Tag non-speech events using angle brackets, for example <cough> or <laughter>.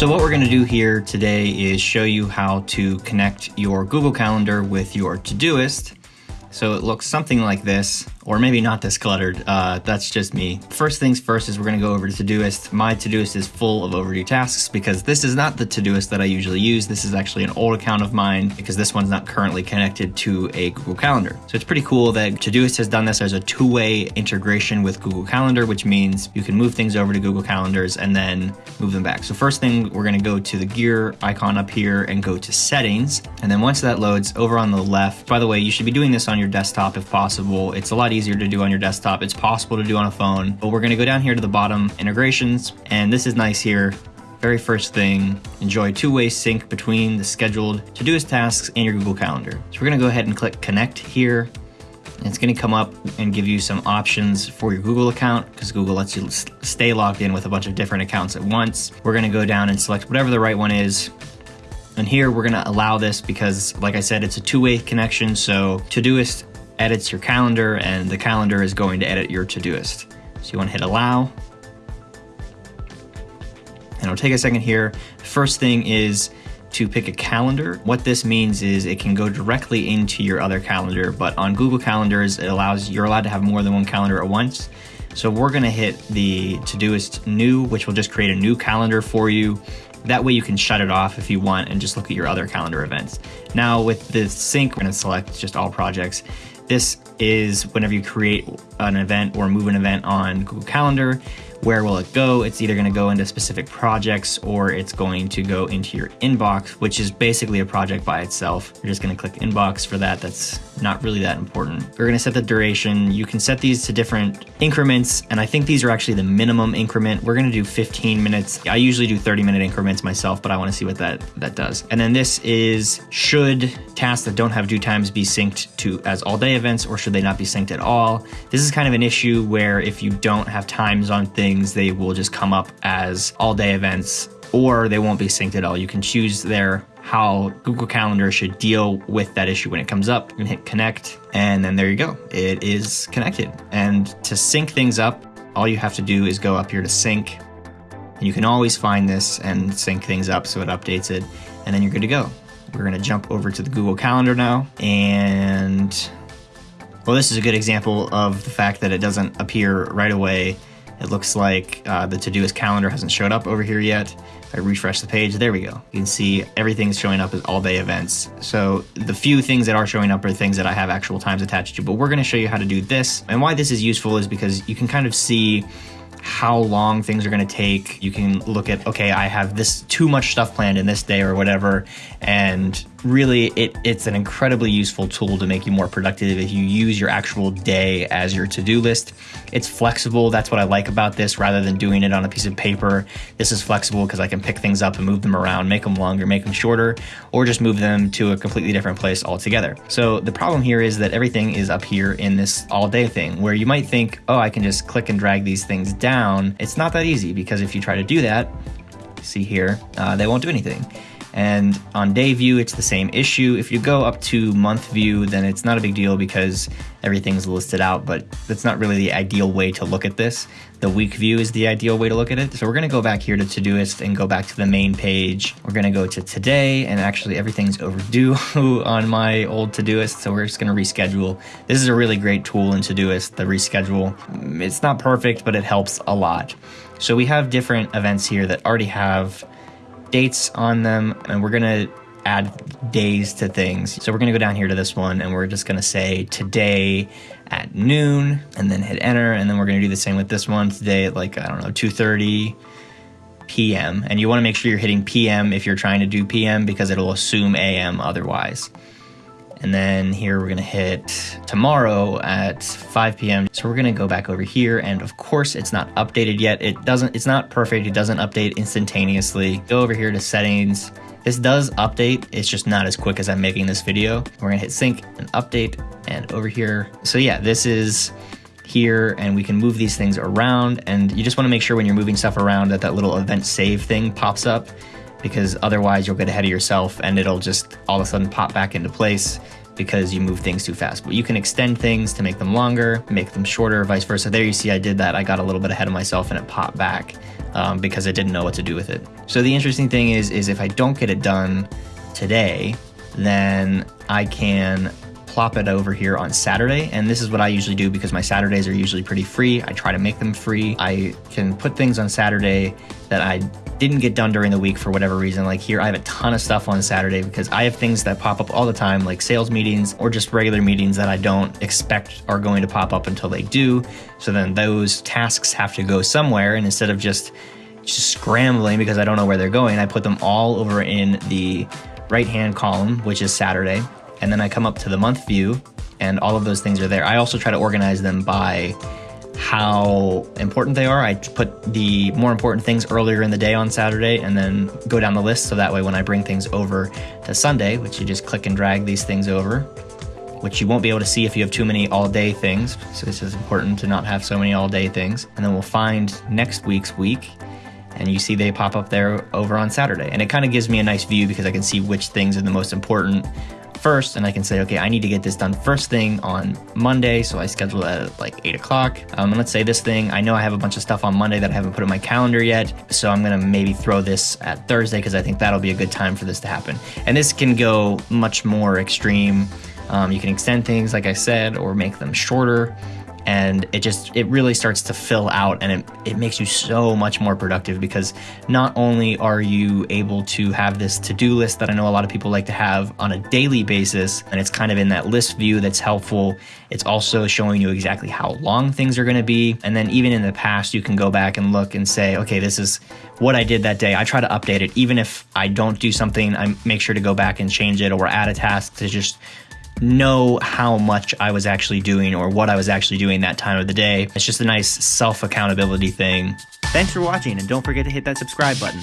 So what we're going to do here today is show you how to connect your Google Calendar with your Todoist. So it looks something like this or maybe not this cluttered. Uh, that's just me. First things first is we're gonna go over to Todoist. My Todoist is full of overdue tasks because this is not the Todoist that I usually use. This is actually an old account of mine because this one's not currently connected to a Google Calendar. So it's pretty cool that Todoist has done this as a two-way integration with Google Calendar, which means you can move things over to Google Calendars and then move them back. So first thing, we're gonna go to the gear icon up here and go to settings. And then once that loads over on the left, by the way, you should be doing this on your desktop if possible. It's a lot easier to do on your desktop. It's possible to do on a phone, but we're gonna go down here to the bottom, integrations, and this is nice here. Very first thing, enjoy two-way sync between the scheduled Todoist tasks and your Google Calendar. So we're gonna go ahead and click connect here. It's gonna come up and give you some options for your Google account because Google lets you stay logged in with a bunch of different accounts at once. We're gonna go down and select whatever the right one is. And here we're gonna allow this because like I said, it's a two-way connection. So Todoist edits your calendar and the calendar is going to edit your Todoist. So you want to hit allow. And it'll take a second here. First thing is to pick a calendar. What this means is it can go directly into your other calendar, but on Google Calendars, it allows you're allowed to have more than one calendar at once. So we're gonna hit the Todoist new, which will just create a new calendar for you. That way you can shut it off if you want and just look at your other calendar events. Now with the sync, we're gonna select just all projects. This is whenever you create an event or move an event on Google Calendar, where will it go? It's either going to go into specific projects or it's going to go into your inbox, which is basically a project by itself. You're just going to click inbox for that. That's not really that important. We're going to set the duration. You can set these to different increments, and I think these are actually the minimum increment. We're going to do 15 minutes. I usually do 30 minute increments myself, but I want to see what that, that does. And then this is should tasks that don't have due times be synced to as all day events or should they not be synced at all? This is kind of an issue where if you don't have times on things they will just come up as all day events or they won't be synced at all. You can choose there how Google Calendar should deal with that issue when it comes up. Can hit connect and then there you go. It is connected. And to sync things up, all you have to do is go up here to sync and you can always find this and sync things up so it updates it and then you're good to go. We're going to jump over to the Google Calendar now and well, this is a good example of the fact that it doesn't appear right away it looks like uh, the Todoist calendar hasn't showed up over here yet. If I refresh the page, there we go. You can see everything's showing up as all day events. So the few things that are showing up are things that I have actual times attached to, but we're gonna show you how to do this. And why this is useful is because you can kind of see how long things are going to take. You can look at, okay, I have this too much stuff planned in this day or whatever. And really, it, it's an incredibly useful tool to make you more productive if you use your actual day as your to do list. It's flexible. That's what I like about this rather than doing it on a piece of paper. This is flexible because I can pick things up and move them around, make them longer, make them shorter, or just move them to a completely different place altogether. So the problem here is that everything is up here in this all day thing where you might think, oh, I can just click and drag these things down. It's not that easy because if you try to do that, see here, uh, they won't do anything. And on day view, it's the same issue. If you go up to month view, then it's not a big deal because everything's listed out, but that's not really the ideal way to look at this. The week view is the ideal way to look at it. So we're gonna go back here to Todoist and go back to the main page. We're gonna go to today and actually everything's overdue <laughs> on my old Todoist. So we're just gonna reschedule. This is a really great tool in Todoist, the reschedule. It's not perfect, but it helps a lot. So we have different events here that already have dates on them and we're gonna add days to things. So we're gonna go down here to this one and we're just gonna say today at noon and then hit enter and then we're gonna do the same with this one today at like, I don't know, 2.30 p.m. And you wanna make sure you're hitting p.m. if you're trying to do p.m. because it'll assume a.m. otherwise. And then here we're gonna hit tomorrow at 5 p.m. So we're gonna go back over here and of course it's not updated yet. It doesn't, it's not perfect. It doesn't update instantaneously. Go over here to settings. This does update. It's just not as quick as I'm making this video. We're gonna hit sync and update and over here. So yeah, this is here and we can move these things around and you just wanna make sure when you're moving stuff around that that little event save thing pops up because otherwise you'll get ahead of yourself and it'll just all of a sudden pop back into place because you move things too fast. But you can extend things to make them longer, make them shorter, vice versa. There you see I did that. I got a little bit ahead of myself and it popped back. um, because I didn't know what to do with it. So the interesting thing is, is if I don't get it done today, then I can plop it over here on Saturday. And this is what I usually do because my Saturdays are usually pretty free. I try to make them free. I can put things on Saturday that I didn't get done during the week for whatever reason. Like here, I have a ton of stuff on Saturday because I have things that pop up all the time, like sales meetings or just regular meetings that I don't expect are going to pop up until they do. So then those tasks have to go somewhere. And instead of just just scrambling because I don't know where they're going, I put them all over in the right hand column, which is Saturday and then I come up to the month view and all of those things are there. I also try to organize them by how important they are. I put the more important things earlier in the day on Saturday and then go down the list so that way when I bring things over to Sunday, which you just click and drag these things over, which you won't be able to see if you have too many all day things. So this is important to not have so many all day things. And then we'll find next week's week and you see they pop up there over on Saturday. And it kind of gives me a nice view because I can see which things are the most important first and I can say, okay, I need to get this done first thing on Monday. So I schedule it at like eight o'clock. Um, and let's say this thing, I know I have a bunch of stuff on Monday that I haven't put in my calendar yet. So I'm going to maybe throw this at Thursday because I think that'll be a good time for this to happen. And this can go much more extreme. Um, you can extend things, like I said, or make them shorter and it just it really starts to fill out and it, it makes you so much more productive because not only are you able to have this to-do list that i know a lot of people like to have on a daily basis and it's kind of in that list view that's helpful it's also showing you exactly how long things are going to be. And then even in the past you can go back and look and say okay this is what i did that day. I try to update it. Even if i don't do something i make sure to go back and change it or add a task to just know how much I was actually doing or what I was actually doing that time of the day. It's just a nice self accountability thing. Thanks for watching, and don't forget to hit that subscribe button.